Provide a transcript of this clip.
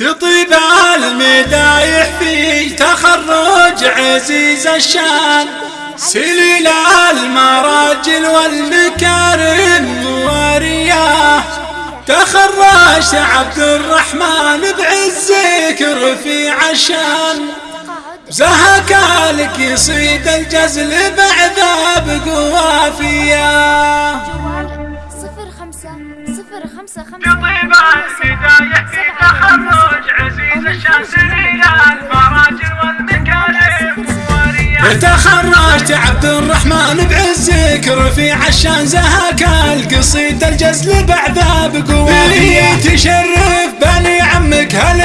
تطيب المدايح في تخرج عزيز الشان. سليل المراجل والمكارم ورياه تخرجت عبد الرحمن بعزك رفيع الشان. زهك لك يصيد الجزل بعذاب قوافيه صفر خمسة صفر خمسة خمسة. تخرجت عبد الرحمن بعزك رفيع الشان زهك القصيد الجزل بعذاب قوافيه تشرف بني عمك هل